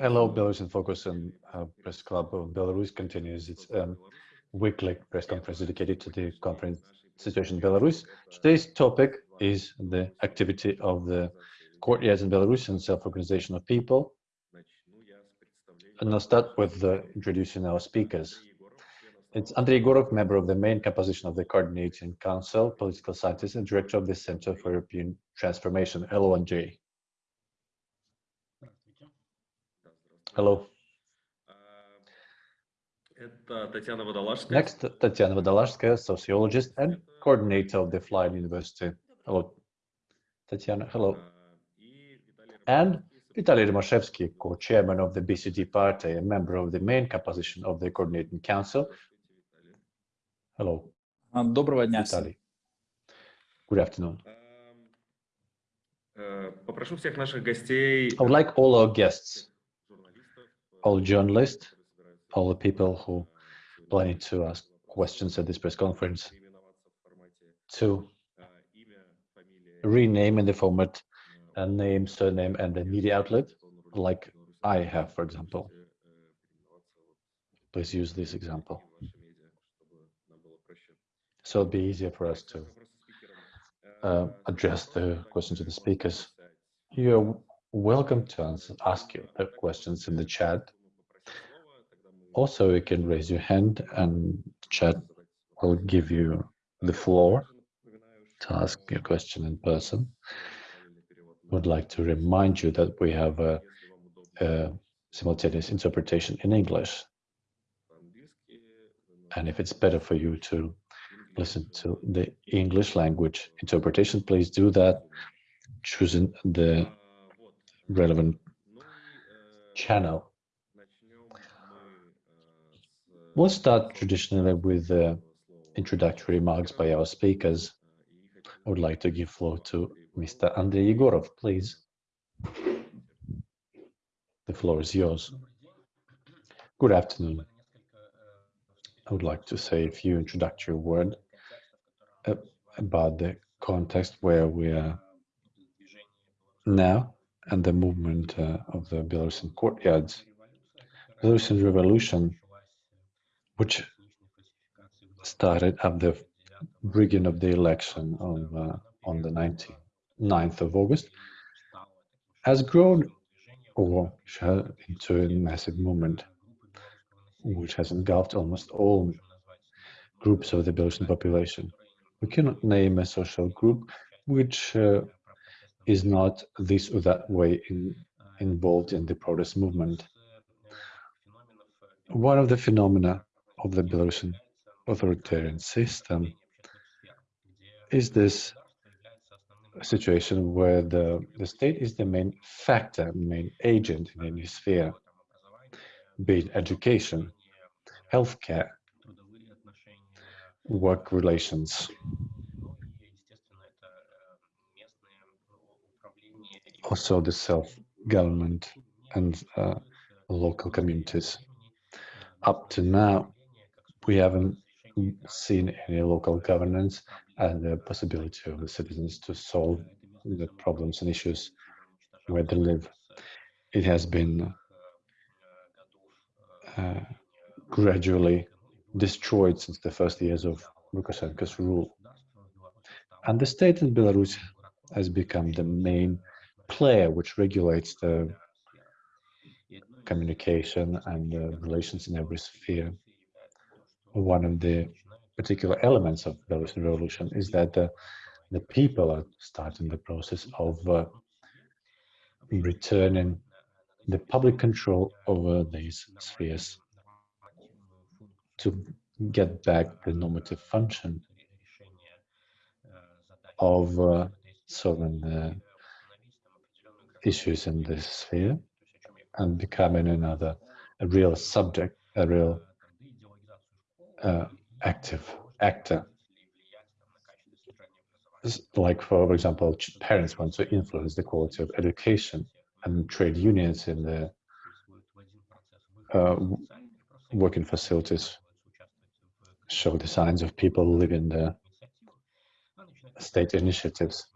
Hello, Belarus in Focus and uh, Press Club of Belarus continues its um, weekly press conference dedicated to the conference situation in Belarus. Today's topic is the activity of the courtyards in Belarus and self-organization of people. And I'll start with uh, introducing our speakers. It's Andrei Egorov, member of the main composition of the Coordinating Council, political scientist and director of the Center for European Transformation. Hello, Hello. Next, Tatiana Vodolazhskaya, sociologist and coordinator of the Flying University. Hello, Tatiana. Hello. And Vitaly Rimashevsky, co-chairman of the BCD party and member of the main composition of the Coordinating Council. Hello. Доброго дня Vitaly. Good afternoon. Попрошу всех наших гостей, I would like all our guests, all journalists, all the people who planning to ask questions at this press conference to rename in the format a name, surname, and the media outlet, like I have, for example. Please use this example. So it'll be easier for us to uh, address the questions to the speakers. You're welcome to ask your questions in the chat. Also, you can raise your hand and chat will give you the floor to ask your question in person. I Would like to remind you that we have a, a simultaneous interpretation in English. And if it's better for you to listen to the English language interpretation, please do that, choosing the relevant channel. We'll start traditionally with uh, introductory remarks by our speakers. I would like to give floor to Mr. Andrei Egorov, please. The floor is yours. Good afternoon. I would like to say a few introductory words about the context where we are now and the movement uh, of the Belarusian courtyards. Belarusian revolution, which started at the beginning of the election of, uh, on the 19th of August, has grown over into a massive movement, which has engulfed almost all groups of the Belarusian population. We cannot name a social group which uh, is not this or that way in, involved in the protest movement. One of the phenomena of the Belarusian authoritarian system is this situation where the, the state is the main factor, main agent in any sphere, be it education, healthcare, work relations. Also the self-government and uh, local communities. Up to now, we haven't seen any local governance and the possibility of the citizens to solve the problems and issues where they live. It has been uh, gradually destroyed since the first years of Lukashenko's rule. And the state in Belarus has become the main player which regulates the communication and the relations in every sphere. One of the particular elements of Belarusian revolution is that the, the people are starting the process of uh, returning the public control over these spheres to get back the normative function of uh, solving the issues in this sphere and becoming another a real subject, a real uh, active actor. Like, for example, parents want to influence the quality of education and trade unions in the uh, working facilities show the signs of people living the state initiatives.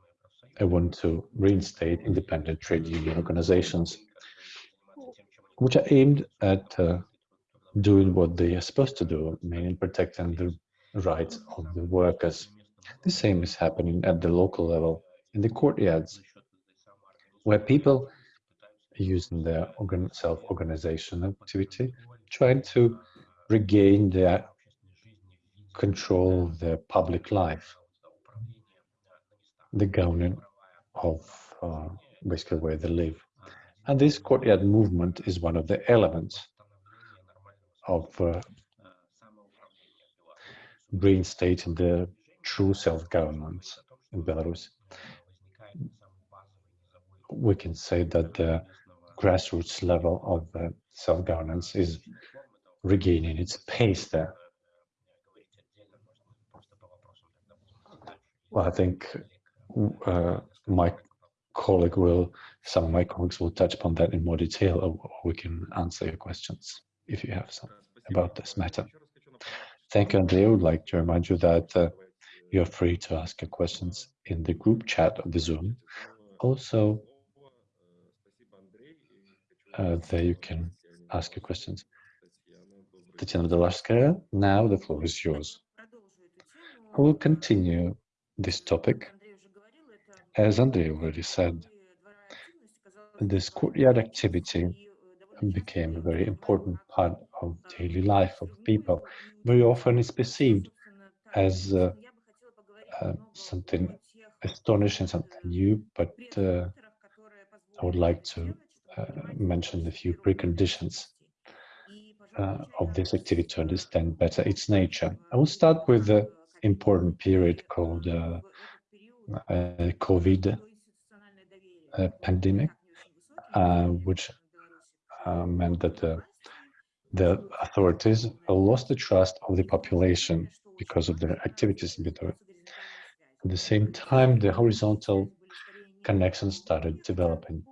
I want to reinstate independent trade union organizations. which are aimed at uh, doing what they are supposed to do, meaning protecting the rights of the workers. The same is happening at the local level, in the courtyards, where people using their organ self-organization activity, trying to regain their control of their public life, the governing of uh, basically where they live. And this courtyard movement is one of the elements of uh, reinstating the true self-government in Belarus. We can say that the grassroots level of uh, self-governance is regaining its pace there. Well, I think uh, my colleague will, some of my colleagues will touch upon that in more detail, or we can answer your questions if you have some about this matter. Thank you, Andrei. I would like to remind you that uh, you're free to ask your questions in the group chat of the Zoom. Also, uh, there you can ask your questions. Tatiana Vodolazhskaya, now the floor is yours. I will continue this topic. As Andrei already said, this courtyard activity became a very important part of daily life of people. Very often it's perceived as uh, uh, something astonishing, something new, but uh, I would like to uh, mention a few preconditions uh, of this activity to understand better its nature. I will start with the important period called uh, COVID pandemic, which uh, meant that the, the authorities lost the trust of the population because of their activities in. At the same time, the horizontal connections started developing.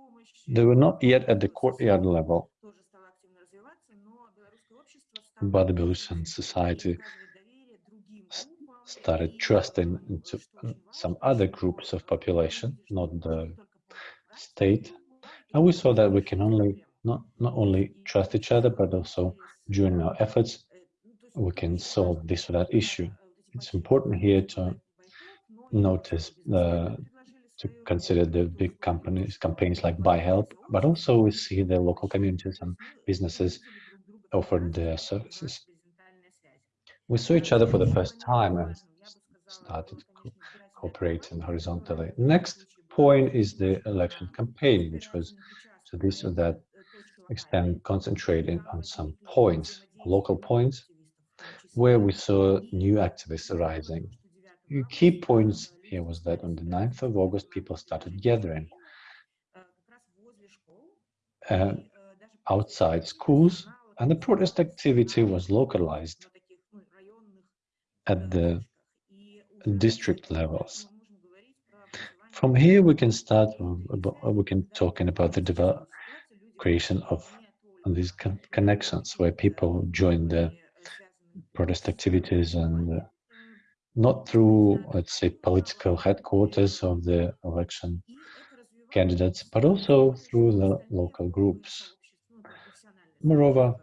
They were not yet at the courtyard level, but the Belarusian society started trusting into some other groups of population, not the state. And we saw that we can only not, not only trust each other, but also during our efforts, we can solve this or that issue. It's important here to notice uh, to consider the big companies, campaigns like ByHelp, but also we see the local communities and businesses offer their services. We saw each other for the first time and started co cooperating horizontally. Next point is the election campaign, which was to this or that extent concentrating on some points, local points, where we saw new activists arising. Key points here was that on the 9th of August, people started gathering uh, outside schools, and the protest activity was localized at the district levels. From here, we can start, we can talking about the creation of these connections where people join the protest activities and uh, not through, let's say, political headquarters of the election candidates, but also through the local groups. Moreover,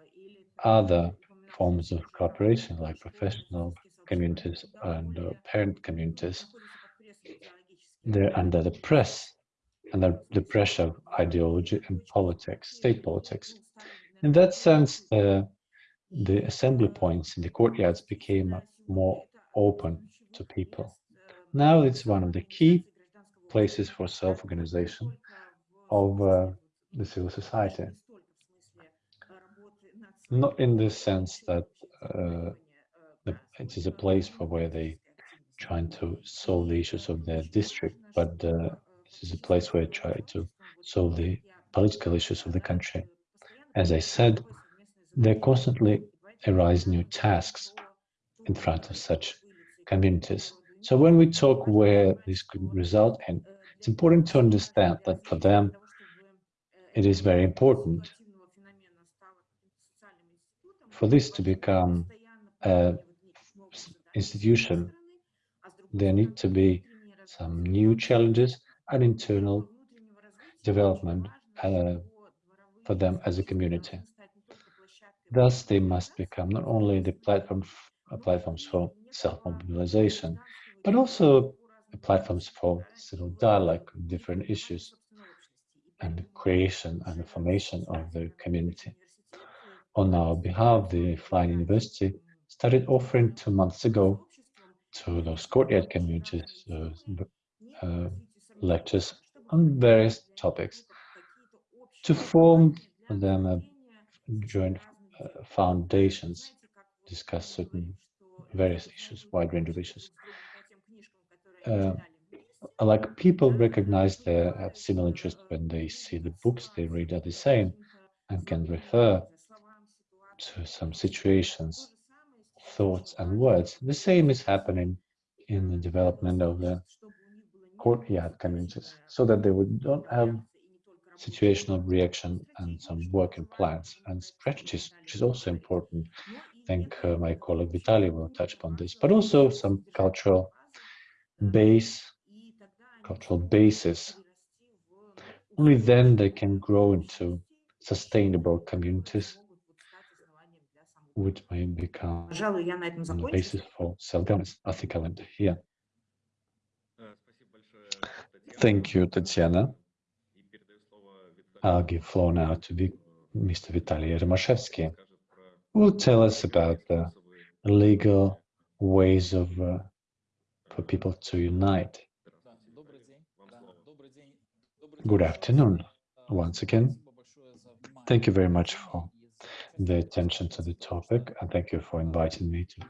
other forms of cooperation, like professional communities and uh, parent communities, they're under the press, under the pressure of ideology and politics, state politics. In that sense, uh, the assembly points in the courtyards became more open to people. Now it's one of the key places for self-organization of uh, the civil society. Not in the sense that uh, it is a place for where they trying to solve the issues of their district, but uh, this is a place where they try to solve the political issues of the country. As I said, there constantly arise new tasks in front of such communities. So when we talk where this could result in, it's important to understand that for them, it is very important for this to become an institution. There need to be some new challenges and internal development uh, for them as a community. Thus, they must become not only the platform uh, platforms for self-mobilization, but also platforms for civil dialogue on different issues and creation and formation of the community. On our behalf, the Flying University started offering two months ago to those courtyard communities uh, uh, lectures on various topics to form them a joint uh, foundations, discuss certain various issues, wide range of issues. Uh, like people recognize they have similar interest when they see the books they read are the same and can refer to some situations, thoughts and words. The same is happening in the development of the courtyard communities so that they would not have situational reaction and some working plans and strategies, which is also important. I think uh, my colleague Vitaly will touch upon this, but also some cultural base, cultural basis. Only then they can grow into sustainable communities, which may become the basis for self-governance. I think I'll end here. Thank you, Tatiana. I'll give floor now to Mr. Vitaly Rymashevsky, who will tell us about the legal ways of uh, for people to unite. Good afternoon, once again. Thank you very much for the attention to the topic, and thank you for inviting me to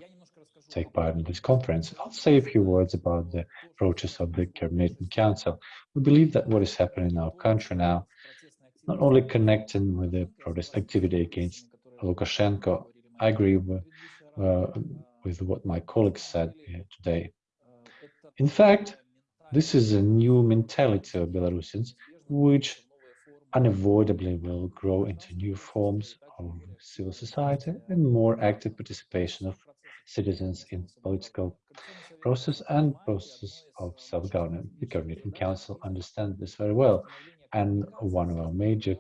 take part in this conference. I'll say a few words about the approaches of the Coordinating Council. We believe that what is happening in our country now not only connecting with the protest activity against Lukashenko, I agree with, uh, with what my colleagues said here today. In fact, this is a new mentality of Belarusians, which unavoidably will grow into new forms of civil society and more active participation of citizens in political process and process of self-governance. The Coordinating Council understands this very well and one of our major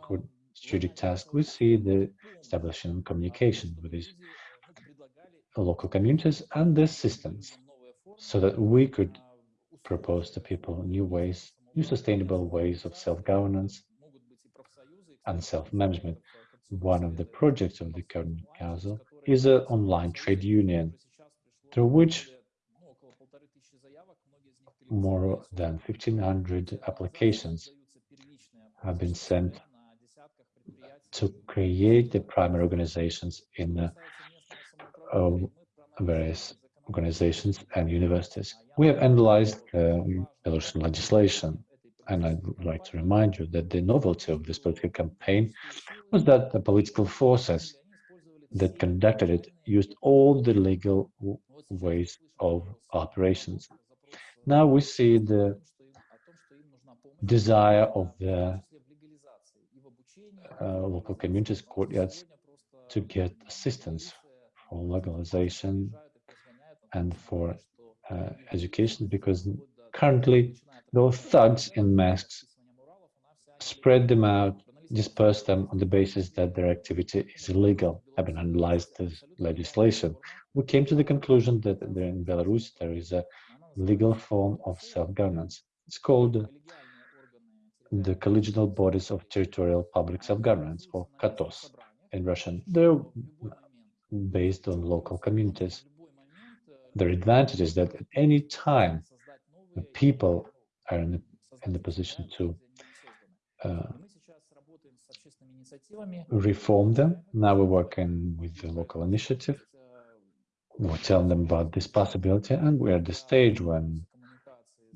strategic tasks, we see the establishing communication with these local communities and their systems so that we could propose to people new ways, new sustainable ways of self-governance and self-management. One of the projects of the current council is an online trade union through which more than 1,500 applications have been sent to create the primary organizations in uh, various organizations and universities. We have analyzed uh, Belarusian legislation, and I'd like to remind you that the novelty of this political campaign was that the political forces that conducted it used all the legal ways of operations. Now we see the desire of the uh, local communities, courtyards, to get assistance for legalization and for uh, education, because currently those thugs in masks spread them out, disperse them on the basis that their activity is illegal, having analyzed this legislation. We came to the conclusion that in Belarus there is a legal form of self-governance. It's called the collegial bodies of territorial public self-governance, or KATOS in Russian. They're based on local communities. Their advantage is that at any time the people are in the, in the position to uh, reform them. Now we're working with the local initiative. We're telling them about this possibility, and we're at the stage when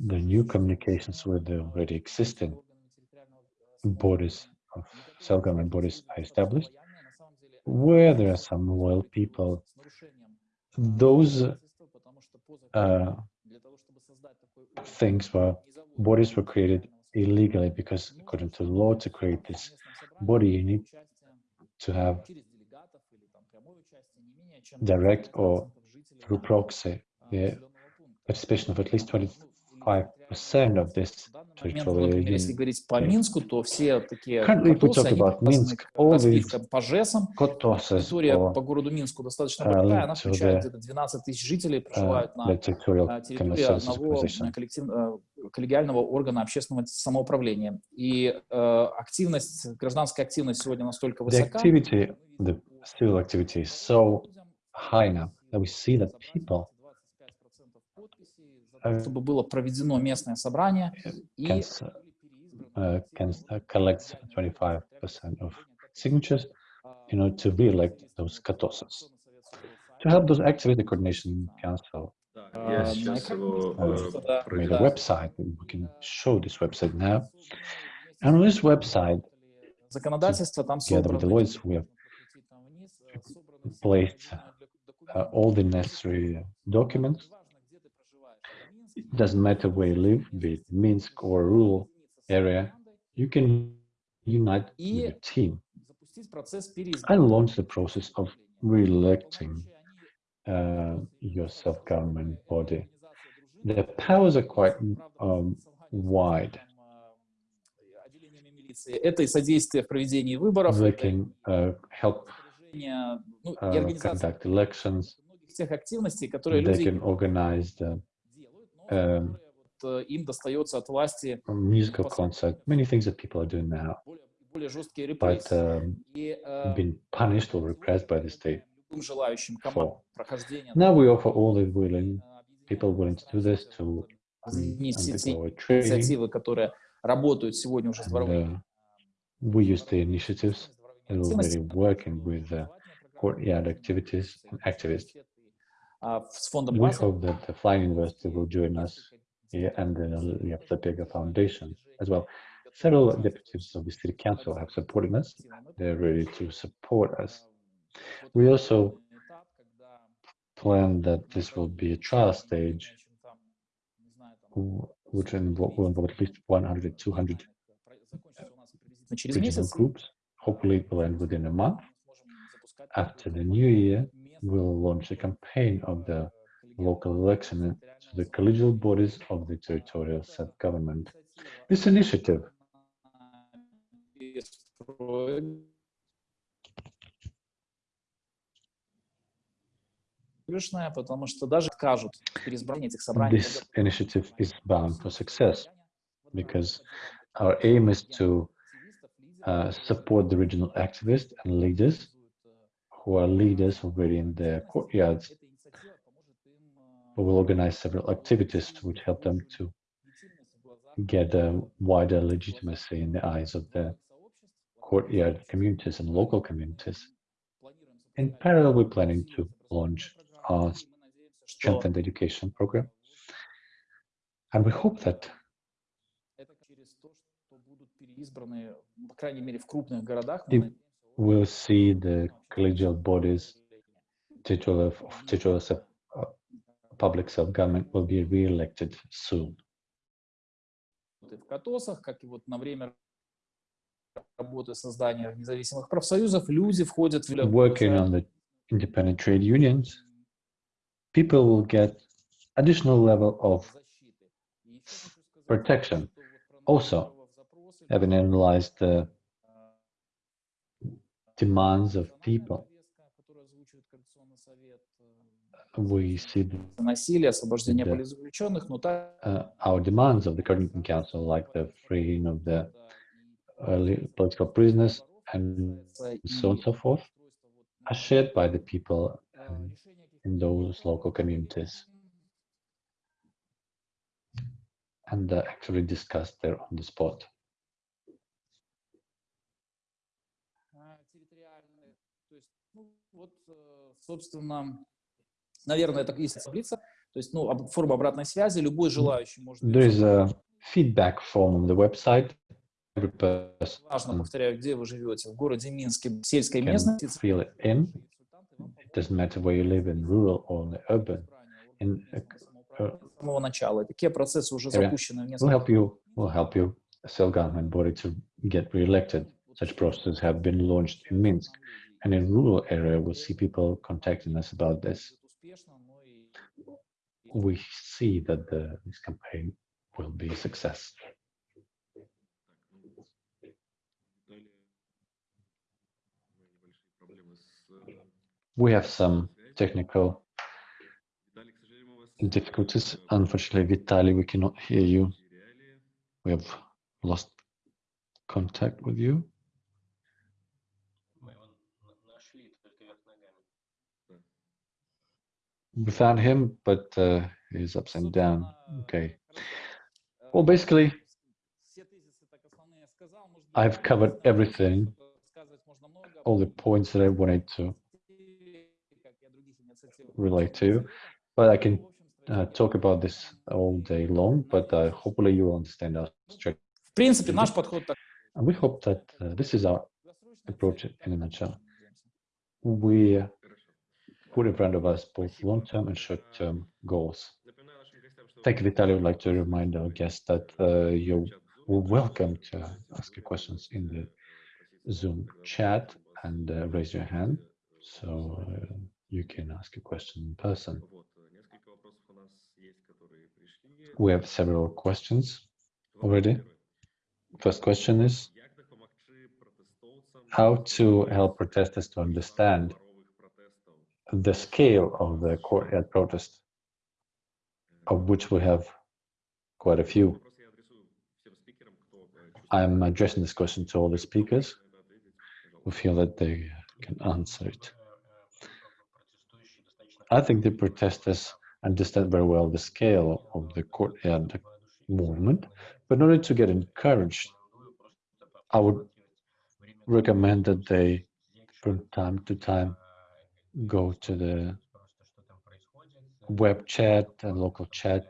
the new communications with the already existing bodies of self-government bodies are established, where there are some loyal people, those uh, things were bodies were created illegally because according to the law to create this body you need to have direct or through proxy the participation of at least 20 5% of this territorial если говорить по Минску, то все такие talk они Minsk, all these по ЖЭСам. Территория по городу Минску достаточно uh, большая, она включает the, где-то 12 тысяч жителей, uh, проживают на the of территории одного э, коллектив- э, коллегиального органа общественного самоуправления. И э, активность, гражданская активность сегодня настолько The высока, activity, the civil activity is so high now that we see that people чтобы было проведено местное собрание и can, s- uh, can uh, collect 25% of signatures in order to re-elect those Katosas. To help those activate the coordination council Да, А, я на сейчас экране его просто, э, да, made проведу. a website, and we can show this website now. And on this website, законодательство там together with собрано. Deloitte, we have placed uh, all the necessary documents. it doesn't matter where you live, be it Minsk or rural area, you can unite with team and launch the process of re-electing uh, your self-government body. The powers are quite um, wide. They can uh, help uh, conduct elections. They can organize the musical concert, many things that people are doing now, более, более жесткие but репрессии. um, И э, been punished or repressed by the state. любым желающим for. команд прохождения Now we offer all the willing э, people willing to do this to um, объединить все те undergo a training. инициативы, которые работают сегодня уже с And, дворовыми uh, we use the initiatives that are already активностями. working with the courtyard activities and activists. we hope that the flying university will join us and the Laptopega Foundation as well. Several deputies of the city council have supported us. They're ready to support us. We also plan that this will be a trial stage, which will involve at least 100, 200 regional groups. Hopefully it will end within a month. After the new year, will launch a campaign of the local election to the collegial bodies of the territorial self-government. This initiative This initiative is bound for success because our aim is to uh, support the regional activists and leaders who are leaders already in their courtyards, but will organize several activities which help them to get a wider legitimacy in the eyes of the courtyard communities and local communities. In parallel, we're planning to launch our strengthened education program. And we hope that it через то, что будут переизбраны, по крайней мере, в крупных городах. И- мы надеемся, we'll see the collegial bodies, titular of titular self, uh, public self-government will be re-elected soon. и в Катосах, как и вот на время работы создания независимых профсоюзов, люди входят в Working on the independent trade unions, people will get additional level of protection. Also, having analyzed the demands of people. We see the, uh, our demands of the Coordinating Council, like the freeing of the political prisoners and so on and so forth, are shared by the people um, in those local communities and uh, actually discussed there on the spot. Вот, э, собственно, наверное, это есть таблица. То есть, ну, форма обратной связи. Любой желающий может... There is a feedback form on the website. Every person Важно, повторяю, где вы живете. В городе Минске, в сельской местности. fill it in. It doesn't matter where you live in rural or in urban. In, uh, uh, С самого начала. Такие процессы уже запущены в несколько help you will help you self-government body to get re-elected. Such processes have been launched in Minsk, And in rural area, we see people contacting us about this. We see that the, this campaign will be a success. We have some technical difficulties. Unfortunately, Vitaly, we cannot hear you. We have lost contact with you. without him, but uh, he's ups and down. Okay. Well, basically, I've covered everything, all the points that I wanted to relate to, but I can uh, talk about this all day long, but uh, hopefully you will understand our strategy. And we hope that uh, this is our approach in a nutshell. We put in front of us both long-term and short-term goals. Thank you, Vitaly. I would like to remind our guests that uh, you're welcome to ask your questions in the Zoom chat and uh, raise your hand so uh, you can ask a question in person. We have several questions already. First question is how to help protesters to understand the scale of the courtyard protest, of which we have quite a few. I'm addressing this question to all the speakers who feel that they can answer it. I think the protesters understand very well the scale of the courtyard movement, but in order to get encouraged, I would recommend that they, from time to time, go to the web chat and local chat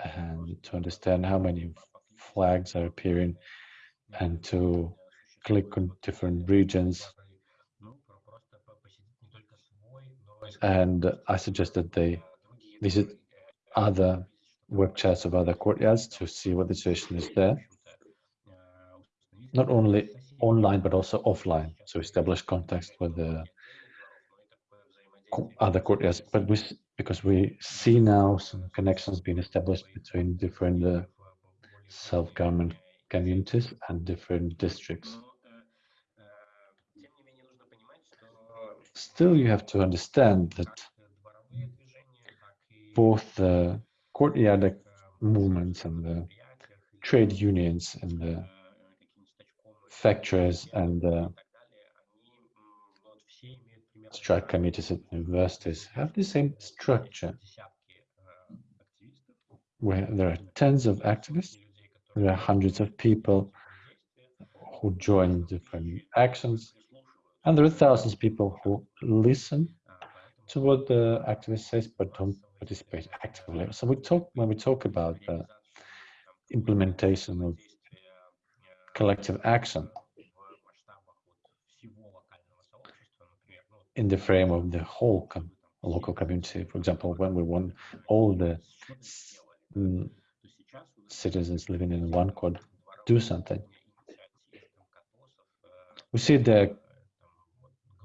and to understand how many flags are appearing and to click on different regions. And I suggest that they visit other web chats of other courtyards to see what the situation is there. Not only online, but also offline, to establish contacts with the other courtyards. But we, because we see now some connections being established between different uh, self-government communities and different districts. Still, you have to understand that both the courtyard movements and the trade unions and the factories and the strike committees at universities have the same structure where there are tens of activists, there are hundreds of people who join different actions, and there are thousands of people who listen to what the activist says but don't participate actively. So we talk when we talk about the implementation of collective action in the frame of the whole com local community. For example, when we want all the citizens living in one quad do something. We see the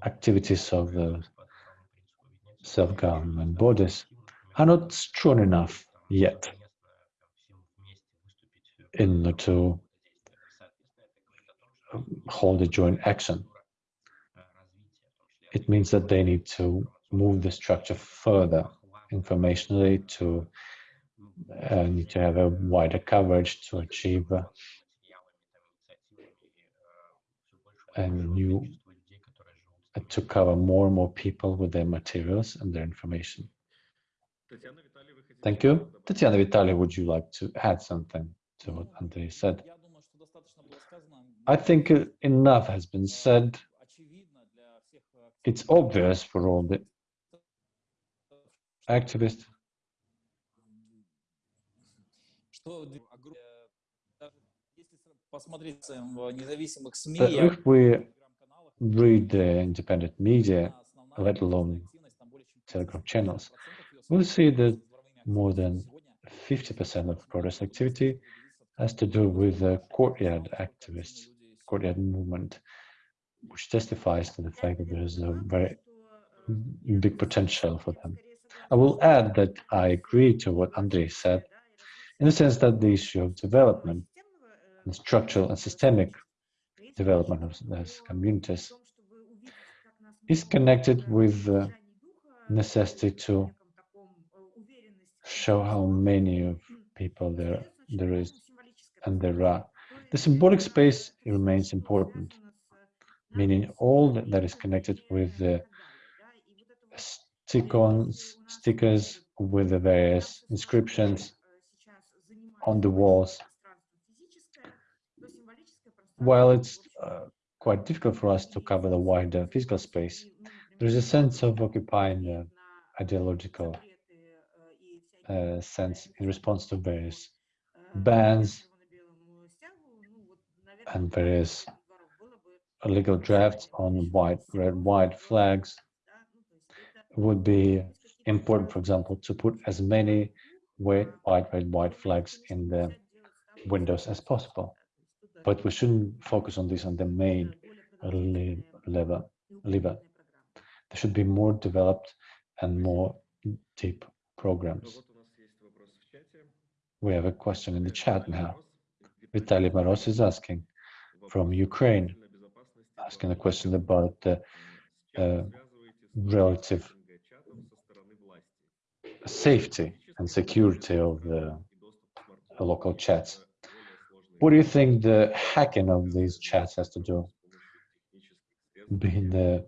activities of the self-government bodies are not strong enough yet in order to um, hold a joint action. It means that they need to move the structure further informationally to uh, need to have a wider coverage to achieve uh, a new uh, to cover more and more people with their materials and their information. Thank you. Tatiana Vitaly, would you like to add something to what Andrei said? I think uh, enough has been said. It's obvious for all the activists. That if we read the independent media, let alone Telegram channels, we'll see that more than 50% of protest activity has to do with the courtyard activists, courtyard movement, which testifies to the fact that there is a very big potential for them. I will add that I agree to what Andrei said. in the sense that the issue of development, and structural and systemic development of these communities is connected with the necessity to show how many of people there there is and there are. The symbolic space remains important, meaning all that is connected with the stick-ons, stickers with the various inscriptions on the walls. While it's uh, quite difficult for us to cover the wider physical space, there is a sense of occupying the ideological uh, sense in response to various bans and various legal drafts on white, red, white flags would be important, for example, to put as many white, white, red, white flags in the windows as possible. But we shouldn't focus on this on the main lever. lever. There should be more developed and more deep programs. We have a question in the chat now. Vitaly Maros is asking from Ukraine, asking a question about the uh, relative safety and security of the uh, local chats. What do you think the hacking of these chats has to do? Being the uh,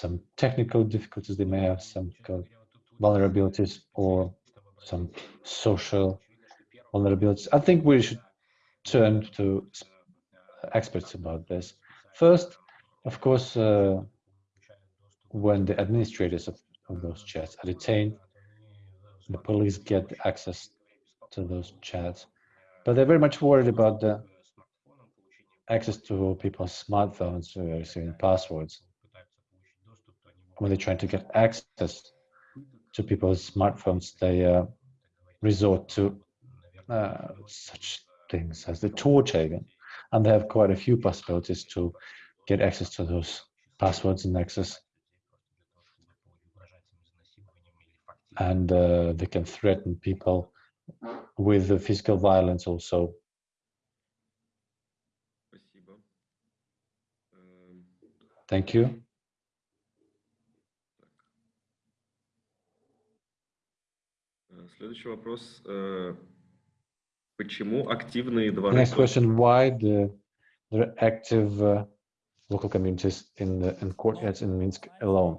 some technical difficulties they may have, some vulnerabilities, or some social vulnerabilities. I think we should turn to experts about this. First, of course, uh, when the administrators of, of those chats are detained, the police get access to those chats. But they're very much worried about the access to people's smartphones, uh, receiving passwords. When they're trying to get access to people's smartphones, they uh, resort to uh, such things as the torture And they have quite a few possibilities to get access to those passwords and access and uh, they can threaten people with physical violence also. Thank you. Следующий вопрос. Почему активные дворы... Next question. Why the, the active uh, local communities in the in courtyards in Minsk alone?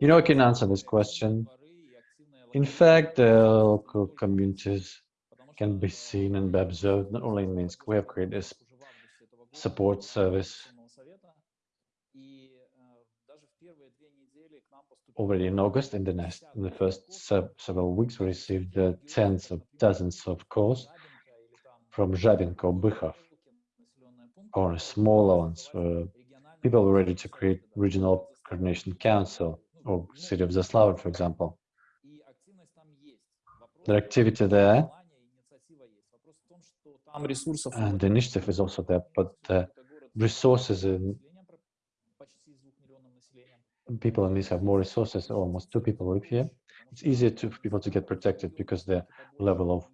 You know, I can answer this question. In fact, the local communities can be seen and be observed not only in Minsk. We have created a support service already in August. In the, next, in the first several weeks, we received uh, tens of dozens of calls from Zhabinko, Bykhov, or smaller ones. Uh, people were ready to create regional coordination council or city of Zaslavl, for example. The activity there and the initiative is also there, but the resources in people in this have more resources, almost two people live here. It's easier to, for people to get protected because the level of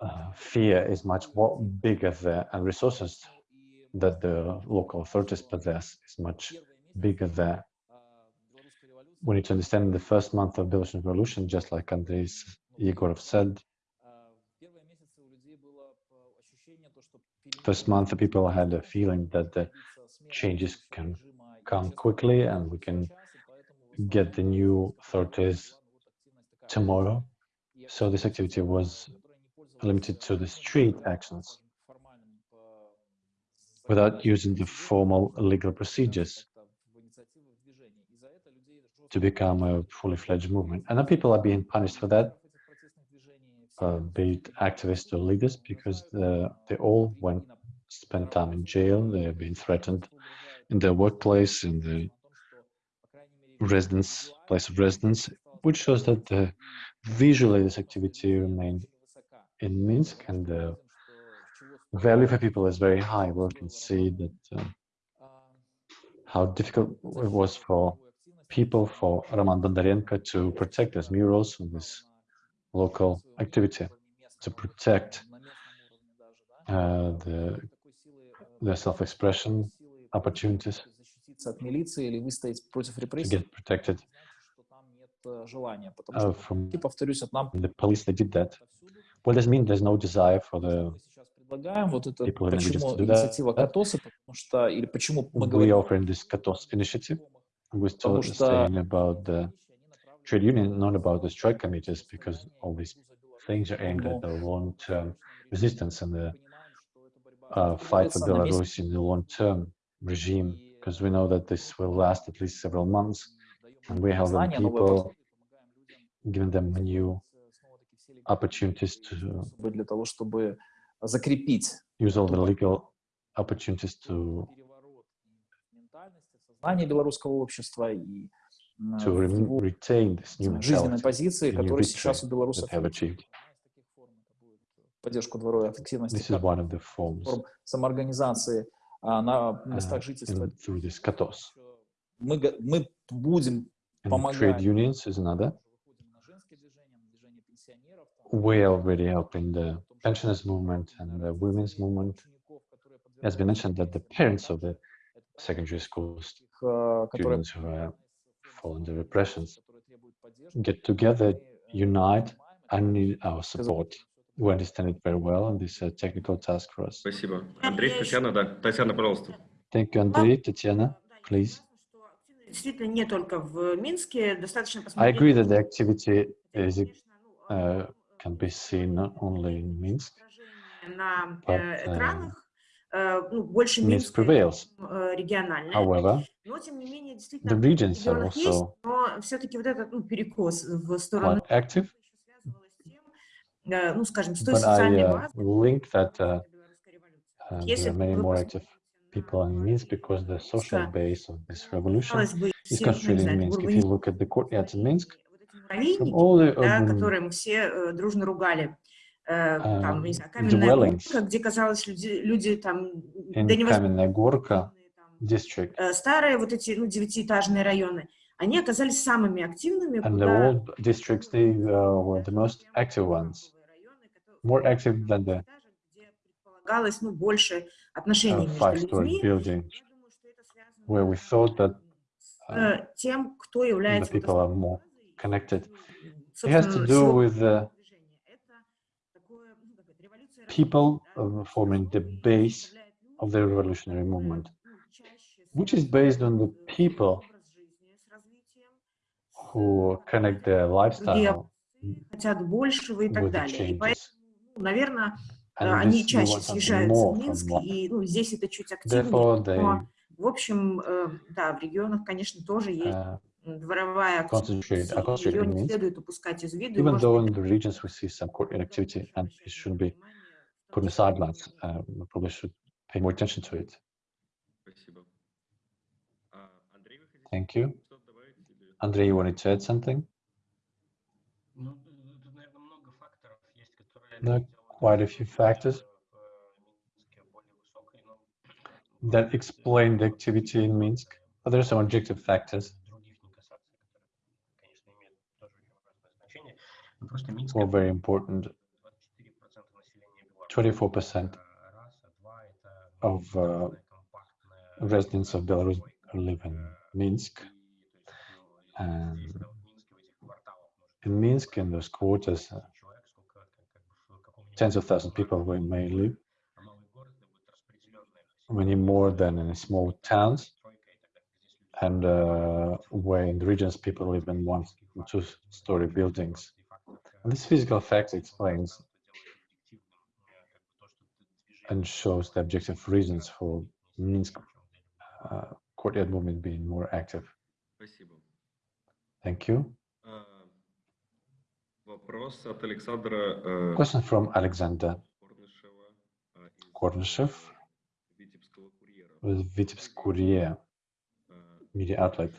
uh, fear is much bigger there and resources that the local authorities possess is much bigger there. We need to understand the first month of Belarusian revolution, just like Andrei Yegorov said, first month the people had a feeling that the changes can come quickly and we can get the new authorities tomorrow. So this activity was limited to the street actions without using the formal legal procedures to become a fully fledged movement. And then people are being punished for that, uh, be it activists or leaders, because the, they all went spent time in jail. They have been threatened in their workplace, in the residence place of residence, which shows that uh, visually this activity remained in Minsk, and the value for people is very high. We can see that uh, how difficult it was for people, for Roman Bondarenko to protect his murals and this local activity, to protect uh, the, the self-expression opportunities to get protected uh, from the police, they did that. повсюду. What does it mean there's no desire for the Мы сейчас предлагаем вот это, people in почему languages to do инициатива that? Катоса, потому что, или почему мы we говорим offering this Katos initiative? We're still Потому что saying about the trade union, not about the strike committees, because all these things are aimed at the long-term resistance and the uh, fight for Belarus in the long-term regime, because we know that this will last at least several months, and we're helping people, giving them new opportunities to для того, чтобы закрепить use all the legal opportunities to сознание белорусского общества и to retain this new жизненной позиции, которая сейчас у белорусов э, поддержку дворовой активности форм самоорганизации а, на местах жительства. Мы, мы будем помогать trade unions is another. We are already helping the pensioners movement and the women's movement. учеников, которые It has been подвергаются mentioned that the parents of the secondary school таких, э, которые students who are fall under repressions которые требуют поддержки. get together, Мы, э, unite, понимаем and need our это, support. всё это We understand it very well, and this is a technical task for us. Спасибо. Андрей, Татьяна, да. Татьяна, пожалуйста. Thank you, Andrei. Tatiana, please. Действительно, не только в Минске, достаточно I посмотреть. agree that the activity хотя, is, конечно, ну, uh, ну, can be seen only in Minsk. But, uh, Minsk prevails. However, the regions are also quite active. But I uh, link that uh, uh there are many more active people in Minsk because the social base of this revolution is concentrated in Minsk. If you look at the courtyards in Minsk, муравейники, the да, urban которые мы все э, дружно ругали. Э, там, не um, знаю, каменная горка, где, казалось, люди, люди там Kamenная Gorka там, district э, старые вот эти, ну, девятиэтажные районы, они оказались самыми активными, and the old districts, they uh, were the most active ones, more active than the где предполагалось, ну, больше отношений uh, между людьми. building Я думаю, что это связано where we thought that с uh, тем, кто the является вот people are more connected. It has to do with uh, people forming the base of the revolutionary movement, which is based on the people who connect their lifestyle with the changes. они чаще съезжаются в Минск, и ну, здесь это чуть активнее, но, в общем, да, в регионах, конечно, тоже есть дворовая concentrate, are активность, и ее concentrated in не Minsk, следует упускать из виду. и, even может though быть, in the regions we see some courtyard activity and it shouldn't be внимание, в put том on the числе, sidelines. Uh, we probably should pay more attention to it. Спасибо. А, Андрей, вы хотите Thank you. что-то добавить? или- Andrei, you wanted to add something? Ну, тут, наверное, много факторов есть, которые There are делают quite a few factors в Минске более высокой, но that explain the activity in Minsk. But there are some objective factors All very important. 24% of uh, residents of Belarus live in Minsk. And in Minsk, in those quarters, uh, tens of thousands of people may live, many more than in small towns. And uh, where in the regions, people live in one, two-story buildings. This physical fact explains and shows the objective reasons for Minsk uh, courtyard movement being more active. Thank you. Question from Alexander Kornishev with Vitebsk Courier media outlet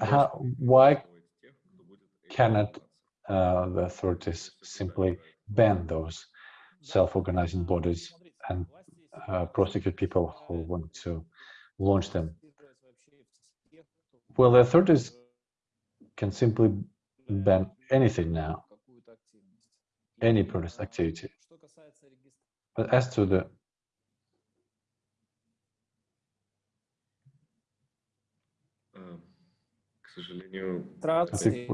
how, why cannot uh, the authorities simply ban those self-organizing bodies and uh, prosecute people who want to launch them? Well, the authorities can simply ban anything now, any protest activity. But as to the сожалению, Трации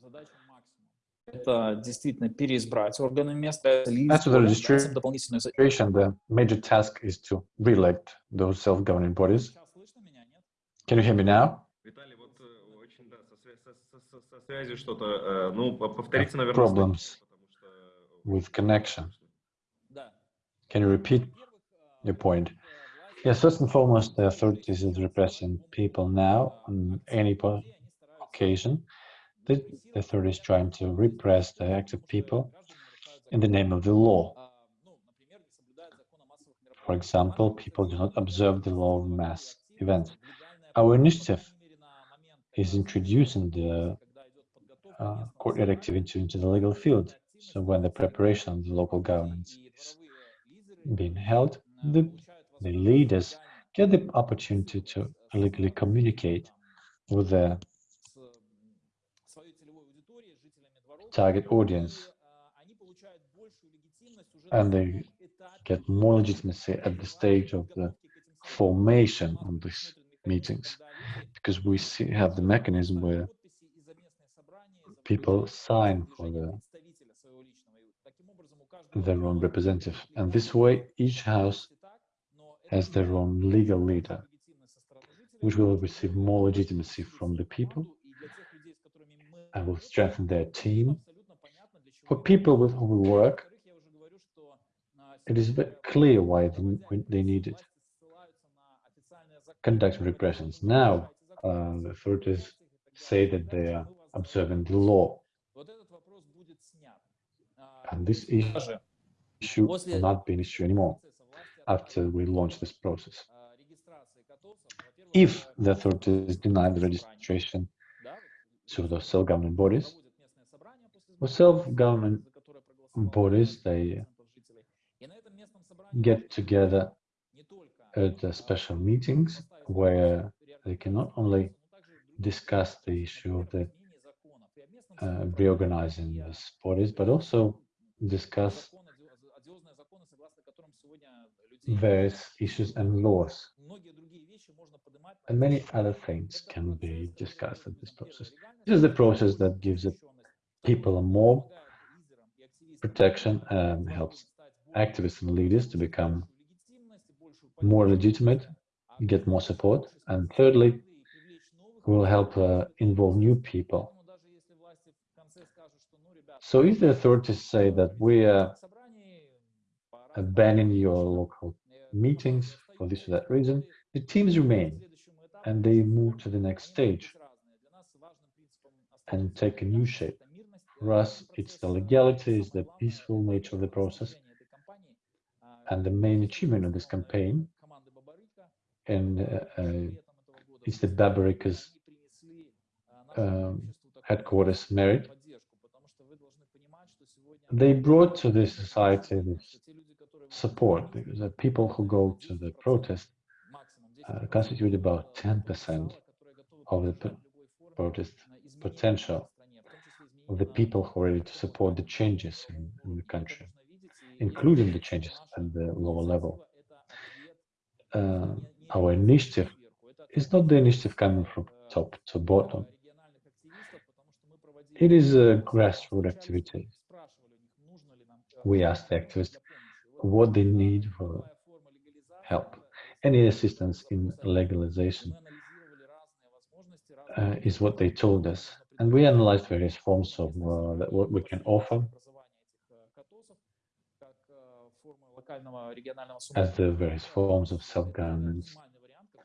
задача максимум. Это действительно переизбрать органы места, to the registration- the major task is to re-elect those self-governing bodies. Can you hear me now? Виталий, вот э, очень, да, со, свя- со- со- со- со связью что-то, э, ну, по- повторите, наверное, problems э, with connection. Can you repeat your point? Yes, first and foremost, the authorities is repressing people now on any occasion. The, the authorities trying to repress the active people in the name of the law. For example, people do not observe the law of mass events. Our initiative is introducing the uh, courtyard activity into the legal field. So when the preparation of the local governments is being held, the, the leaders get the opportunity to legally communicate with the target audience. And they get more legitimacy at the stage of the formation of these meetings. Because we see, have the mechanism where people sign for the, their own representative. And this way each house has their own legal leader which will receive more legitimacy from the people and will strengthen their team for people with whom we work it is clear why they, need it. Conduct repressions. Now, uh, the authorities say that they are observing the law, and this issue will not be an issue anymore after we launch this process. If the authorities deny the registration to the self-governing bodies, well, self-government bodies, they get together at special meetings where they can not only discuss the issue of the uh, reorganizing these bodies, but also discuss various issues and laws. And many other things can be discussed at this process. This is the process that gives people more protection and helps activists and leaders to become more legitimate, get more support, and thirdly, will help uh, involve new people. So if the authorities say that we are banning your local meetings for this or that reason, the teams remain and they move to the next stage and take a new shape. For us, it's the legality, it's the peaceful nature of the process, and the main achievement of this campaign, and uh, uh, it's the Babaryka's um, headquarters merit. They brought to this society this support the people who go to the protest uh, constitute about 10% of the protest potential of the people who are ready to support the changes in, in the country, including the changes at the lower level. Uh, our initiative is not the initiative coming from top to bottom. It is a grassroots activity. We ask the activists what they need for help. Any assistance in legalization uh, is what they told us. And we analyzed various forms of uh, what we can offer as the various forms of self-governance.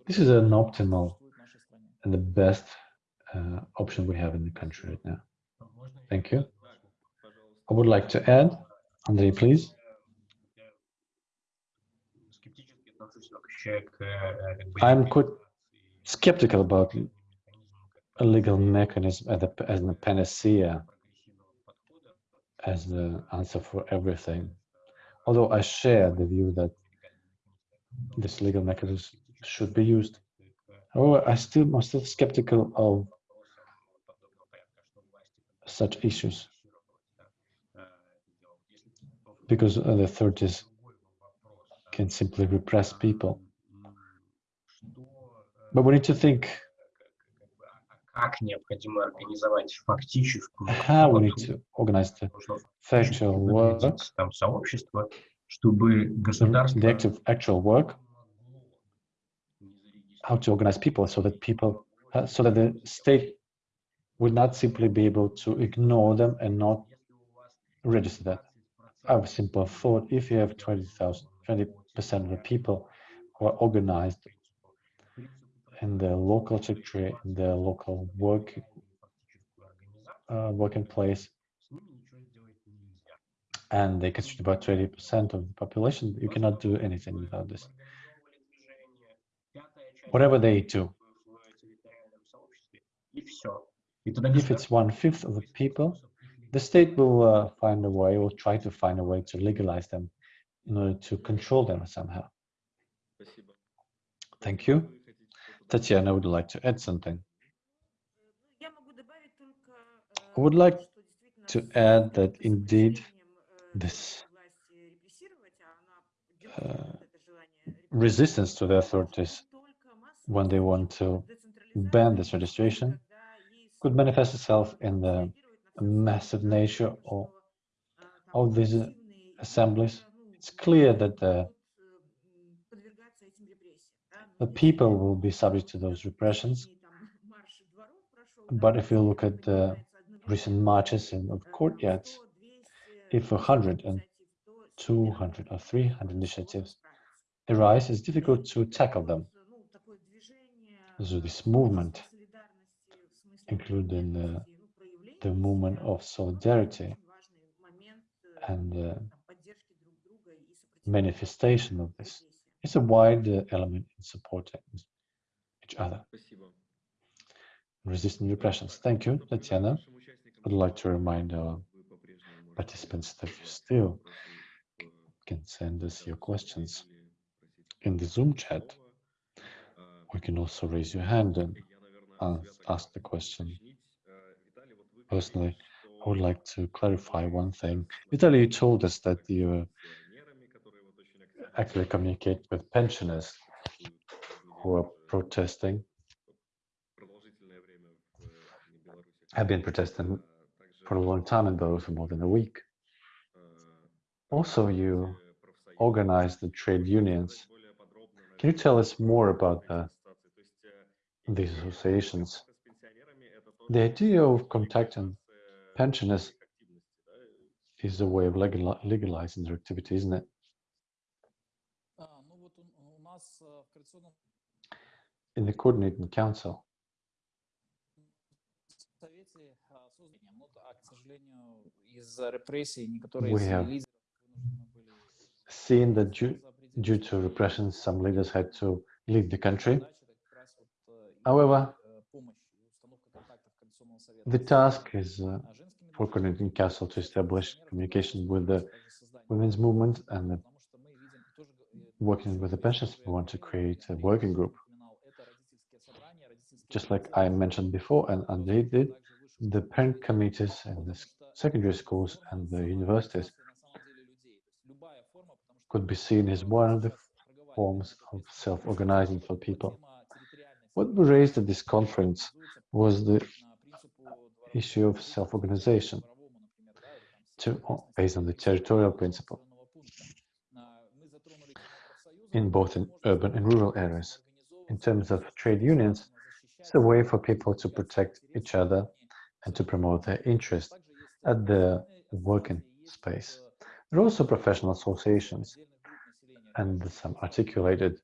This is an optimal and the best uh, option we have in the country right now. Thank you. I would like to add, Andrei, please. I'm quite skeptical about a legal mechanism as a, as a panacea, as the answer for everything. Although I share the view that this legal mechanism should be used. However, I still, I'm still skeptical of such issues because the authorities can simply repress people. But we need to think как необходимо организовать фактическую how we need работу. to organize the Нужно factual work, выглядеть там сообщество, чтобы the, государство the active actual work, how to organize people so that people, uh, so that the state would not simply be able to ignore them and not register that. I have a simple thought, if you have 20,000, 20% of the people who are organized and the local secretary, the local work uh, working place, and they constitute about 20% of the population. You cannot do anything without this. Whatever they do, if it's one fifth of the people, the state will uh, find a way or try to find a way to legalize them in order to control them somehow. Thank you. Tatiana would like to add something. I would like to add that indeed this uh, resistance to the authorities when they want to ban this registration could manifest itself in the massive nature of, of these assemblies. It's clear that the the people will be subject to those repressions. But if you look at the recent marches in the courtyards, if 100 and 200 or 300 initiatives arise, it's difficult to tackle them. So this movement, including the, the movement of solidarity and manifestation of this it's a wider element in supporting each other. Resisting repressions. Thank you, Tatiana. I'd like to remind our participants that you still can send us your questions in the Zoom chat. We can also raise your hand and ask the question. Personally, I would like to clarify one thing. Vitaly, you told us that you actually communicate with pensioners who are protesting, have been protesting for a long time in Belarus for more than a week. Also, you organize the trade unions. Can you tell us more about the, these associations? The idea of contacting pensioners is a way of legalizing their activity, isn't it? in the coordinating council. We have seen that due, due to repression, some leaders had to leave the country. However, the task is uh, for coordinating council to establish communication with the women's movement and the working with the pensioners, we want to create a working group. Just like I mentioned before, and Andrei did, the parent committees in the secondary schools and the universities could be seen as one of the forms of self-organizing for people. What we raised at this conference was the issue of self-organization based on the territorial principle in both in urban and rural areas. In terms of trade unions, it's a way for people to protect each other and to promote their interest at the working space. There are also professional associations and some articulated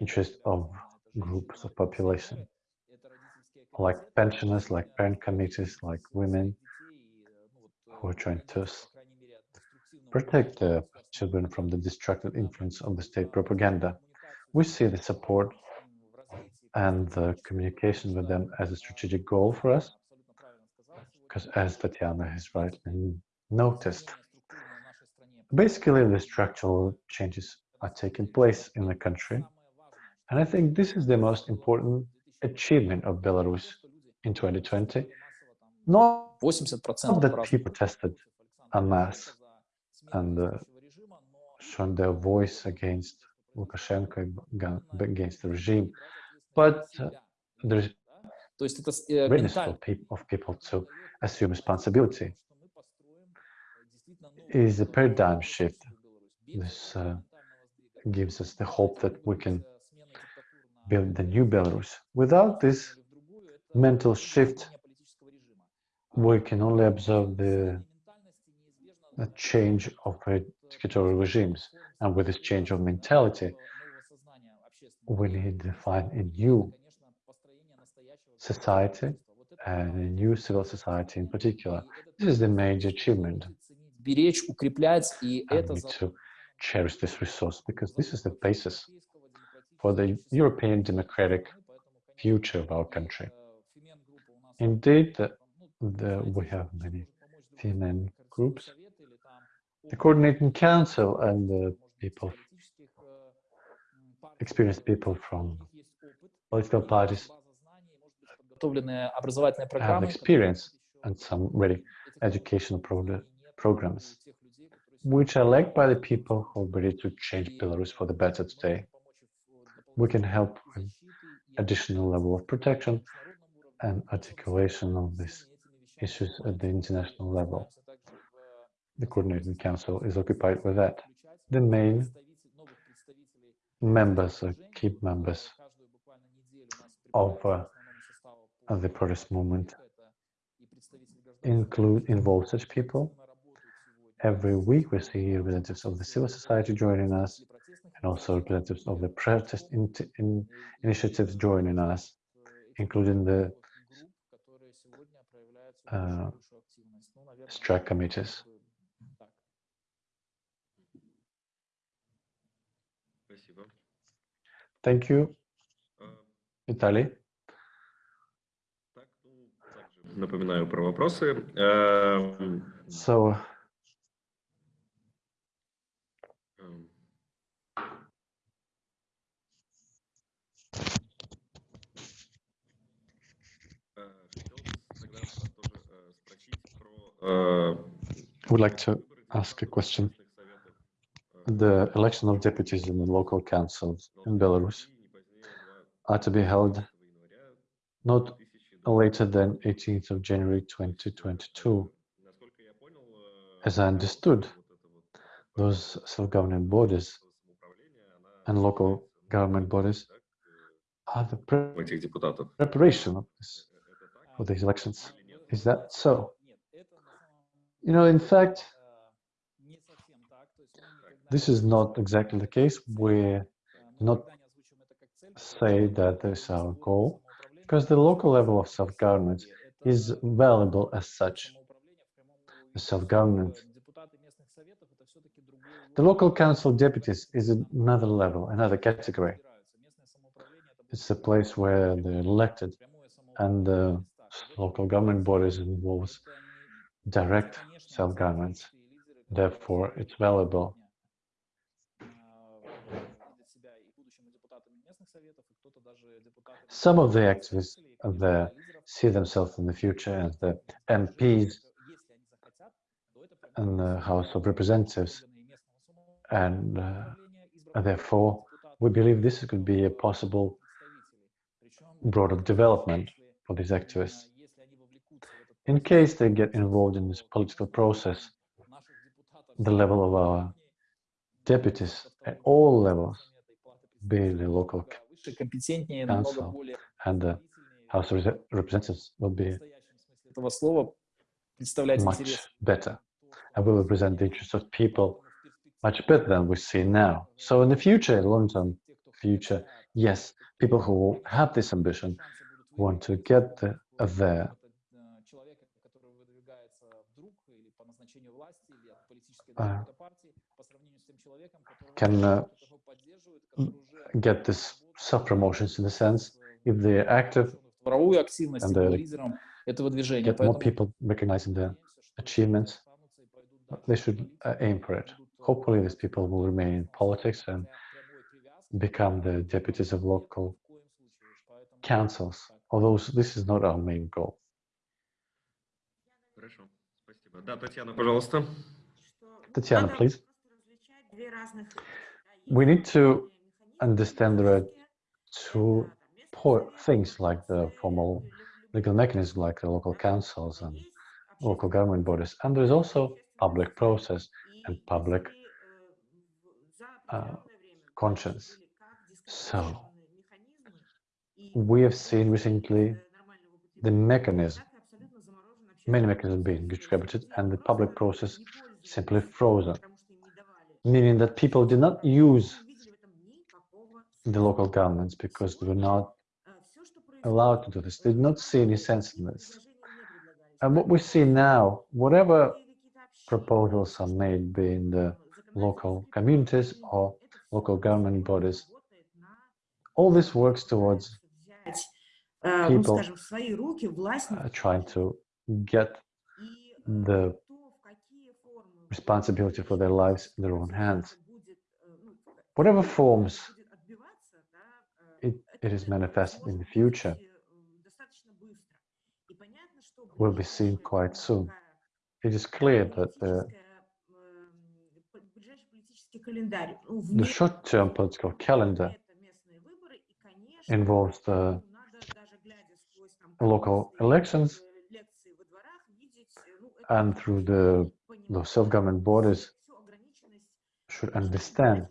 interest of groups of population, like pensioners, like parent committees, like women, who are trying to protect the children from the destructive influence of the state propaganda. We see the support and the communication with them as a strategic goal for us, because as Tatiana has rightly noticed, basically the structural changes are taking place in the country. And I think this is the most important achievement of Belarus in 2020. Not that people protested en masse and uh, shown their voice against Lukashenko, against the regime, but uh, there's readiness for of people to assume responsibility. It is a paradigm shift. This uh, gives us the hope that we can build the new Belarus. Without this mental shift, we can only observe the, the change of a dictatorial regimes. And with this change of mentality, we need to find a new society and a new civil society in particular. This is the major achievement. We need to cherish this resource because this is the basis for the European democratic future of our country. Indeed, the, the, we have many female groups the coordinating council and the people, experienced people from political parties have experience and some ready educational pro programs, which are liked by the people who are ready to change Belarus for the better today. We can help with additional level of protection and articulation of these issues at the international level. The Coordinating Council is occupied with that. The main members, uh, key members of uh, the protest movement include involve such people. Every week we see representatives of the civil society joining us and also representatives of the protest in, in initiatives joining us, including the uh, strike committees. Thank you, Vitaly. Напоминаю про вопросы. So, would like to ask a question the election of deputies in the local councils in Belarus are to be held not later than 18th of January 2022. As I understood, those self-governing bodies and local government bodies are the pre preparation of this, for these elections. Is that so? You know, in fact, this is not exactly the case. We do not say that is our goal, because the local level of self-government is valuable as such. The self-government, the local council deputies is another level, another category. It's a place where they're elected, and the local government bodies involves direct self-government. Therefore, it's valuable. some of the activists see themselves in the future as the MPs in the House of Representatives. And uh, therefore, we believe this could be a possible broader development for these activists. In case they get involved in this political process, the level of our deputies at all levels, be the local компетентнее, намного council более and the House of Rese- Representatives, will be в настоящем смысле этого слова представлять much интерес. better and will represent the interests of people much better than we see now. So in the future, long-term future, yes, people who have this ambition want to get the, there человека, который выдвигается вдруг или по назначению власти или от политической А. какой-то партии, по сравнению с тем человеком, которого, can uh, которого поддерживают, который уже get this sub-promotions in the sense if they're active and they get more people recognizing their achievements, they should uh, aim for it. Hopefully these people will remain in politics and become the deputies of local councils, although this is not our main goal. Tatiana, please. We need to understand there are to poor things like the formal legal mechanism, like the local councils and local government bodies. And there's also public process and public uh, conscience. So we have seen recently the mechanism, many mechanisms being distributed and the public process simply frozen, meaning that people did not use the local governments because they were not allowed to do this. They did not see any sense in this. And what we see now, whatever proposals are made, be in the local communities or local government bodies, all this works towards people uh, trying to get the responsibility for their lives in their own hands. Whatever forms it is manifested in the future will be seen quite soon. It is clear that the, the short-term political calendar involves the local elections and through the, the self-government bodies should understand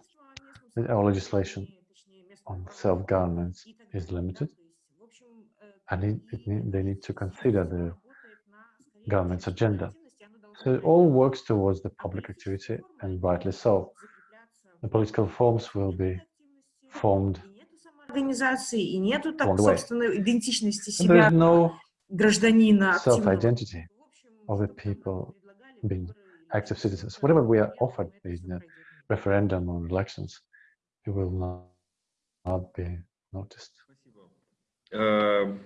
that our legislation on управления self-government и так is далее, да, limited то есть, в общем, э, and it, it и need, they need to consider the работает на скорее government's общественной agenda. активности, оно должно So it all works towards the public activity and rightly so. The political forms will be formed И нету самоорганизации, и нету так, along the way. собственной идентичности And there себя is no гражданина активного. self-identity В общем, of the что бы нам people ни предлагали, being выборы или active что-то citizens. такое, Whatever we are я думаю, offered это in всё the пройдет мимо. referendum or elections, it will not, not be noticed. Спасибо. Э,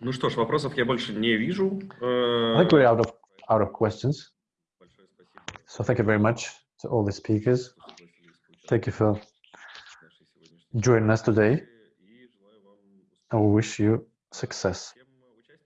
Ну что ж, вопросов я больше не вижу. I think we're out of out of questions. Большое спасибо, So thank you very much to all the speakers. что согласились поучаствовать Thank you for в нашей сегодняшней joining us today. встрече. И желаю вам I успехов wish you success. всем.